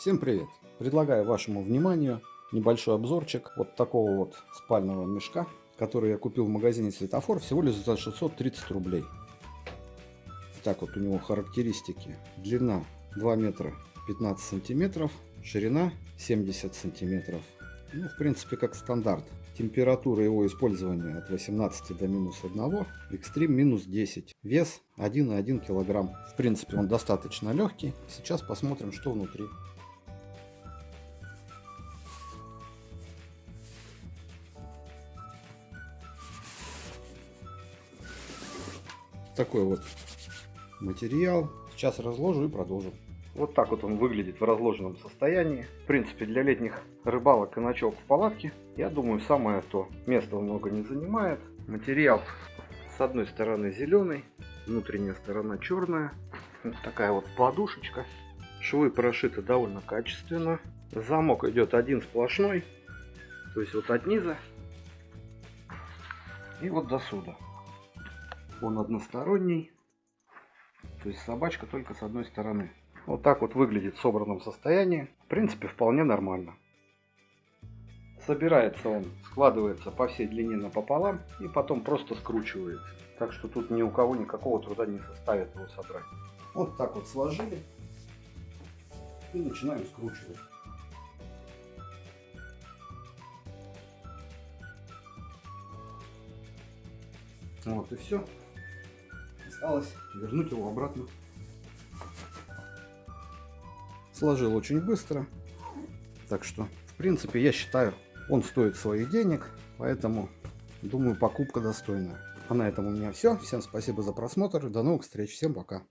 Всем привет! Предлагаю вашему вниманию небольшой обзорчик вот такого вот спального мешка, который я купил в магазине Светофор всего лишь за 630 рублей. Так вот у него характеристики. Длина 2 метра 15 сантиметров, ширина 70 сантиметров. Ну, в принципе, как стандарт. Температура его использования от 18 до минус 1, экстрим минус 10. Вес 1,1 килограмм. В принципе, он достаточно легкий. Сейчас посмотрим, что внутри. Такой вот материал. Сейчас разложу и продолжим. Вот так вот он выглядит в разложенном состоянии. В принципе, для летних рыбалок и ночевок в палатке, я думаю, самое то. Места много не занимает. Материал с одной стороны зеленый, внутренняя сторона черная. Вот такая вот подушечка. Швы прошиты довольно качественно. Замок идет один сплошной. То есть вот от низа и вот до сюда. Он односторонний. То есть собачка только с одной стороны. Вот так вот выглядит в собранном состоянии. В принципе, вполне нормально. Собирается он, складывается по всей длине напополам и потом просто скручивается. Так что тут ни у кого никакого труда не составит его собрать. Вот так вот сложили и начинаем скручивать. Вот и все. Осталось вернуть его обратно Сложил очень быстро. Так что, в принципе, я считаю, он стоит своих денег. Поэтому, думаю, покупка достойная. А на этом у меня все. Всем спасибо за просмотр. До новых встреч. Всем пока.